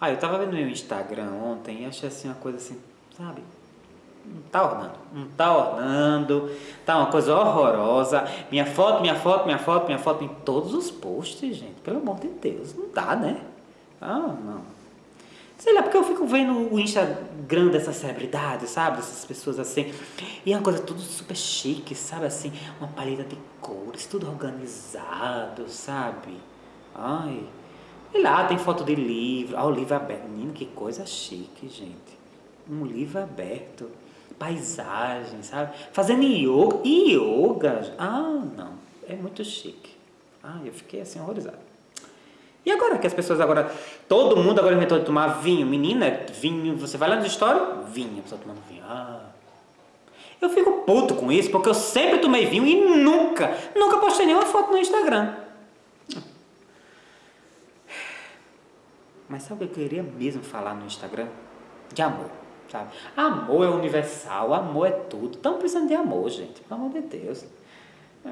Ah, eu tava vendo meu Instagram ontem e achei assim uma coisa assim, sabe? Não tá ornando, não tá ornando, tá uma coisa horrorosa. Minha foto, minha foto, minha foto, minha foto em todos os posts, gente. Pelo amor de Deus, não dá, né? Ah, não. Sei lá, porque eu fico vendo o Instagram dessas celebridades, sabe? Dessas pessoas assim. E é uma coisa tudo super chique, sabe? Assim, uma paleta de cores, tudo organizado, sabe? Ai. E lá tem foto de livro. Ah, o livro aberto. Menino, que coisa chique, gente. Um livro aberto. Paisagem, sabe? Fazendo yoga. Yoga. Ah, não. É muito chique. Ah, eu fiquei assim horrorizado. E agora que as pessoas agora, todo mundo agora inventou de tomar vinho. Menina, vinho, você vai lá nos stories, vinho, a pessoa tomando vinho. Ah. Eu fico puto com isso, porque eu sempre tomei vinho e nunca, nunca postei nenhuma foto no Instagram. Mas sabe o que eu queria mesmo falar no Instagram? De amor, sabe? Amor é universal, amor é tudo. Estamos precisando de amor, gente, pelo amor de Deus. É.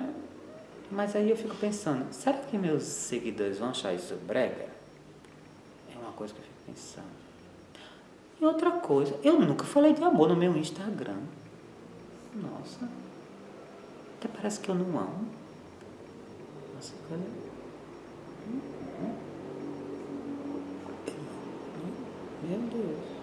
Mas aí eu fico pensando, será que meus seguidores vão achar isso brega? É uma coisa que eu fico pensando. E outra coisa, eu nunca falei de amor no meu Instagram. Nossa. Até parece que eu não amo. Nossa, cadê? Meu Deus.